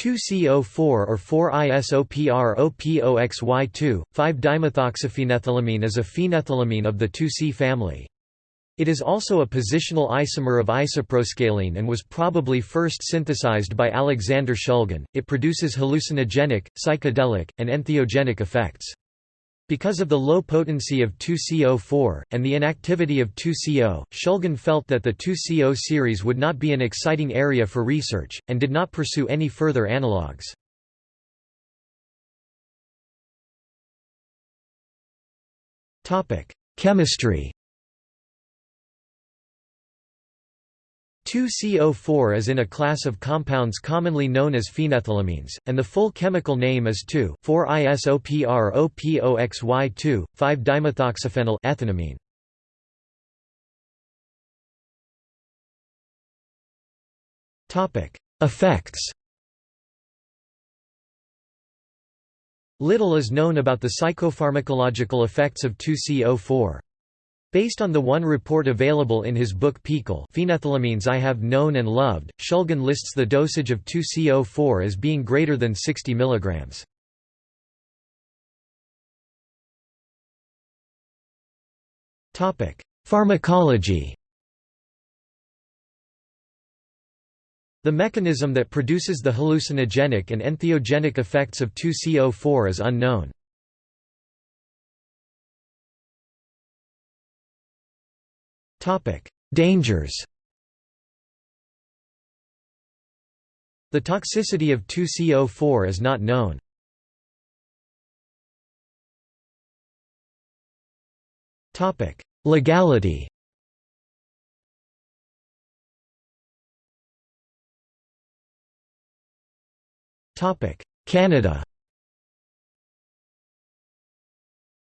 2CO4 or 4-isopropOXY2, 5-dimethoxyphenethylamine is a phenethylamine of the 2C family. It is also a positional isomer of isoproscaline and was probably first synthesized by Alexander Shulgin. It produces hallucinogenic, psychedelic, and entheogenic effects. Because of the low potency of 2CO4, and the inactivity of 2CO, Shulgin felt that the 2CO series would not be an exciting area for research, and did not pursue any further analogues. Chemistry 2CO4 is in a class of compounds commonly known as phenethylamines, and the full chemical name is 2,4-isopropOXY2, 5-dimethoxyphenyl ethanamine. Effects Little is known about the psychopharmacological effects of 2CO4. Based on the one report available in his book PiHKAL Phenethylamines I Have Known and Loved, Shulgin lists the dosage of 2CO4 as being greater than 60 mg. Pharmacology The mechanism that produces the hallucinogenic and entheogenic effects of 2CO4 is unknown. Dangers The toxicity of 2CO4 is not known. Legality Canada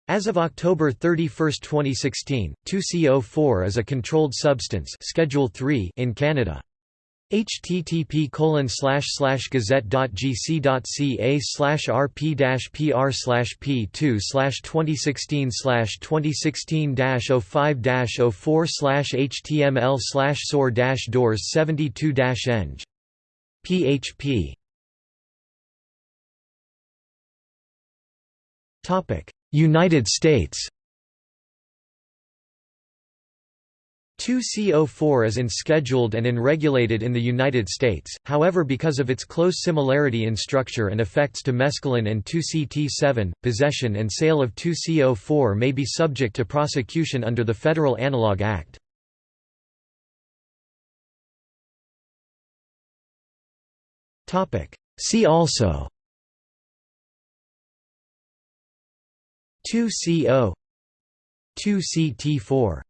As of October 31, 2016, 2CO4 is a controlled substance Schedule 3 in Canada. http colon slash slash gazette.gc.ca slash rp pr slash p 2 2016 2016 05 04 html sor doors 72 eng php United States 2CO4 is unscheduled and unregulated in the United States, however because of its close similarity in structure and effects to mescaline and 2CT7, possession and sale of 2CO4 may be subject to prosecution under the Federal Analog Act. See also 2CO 2CT4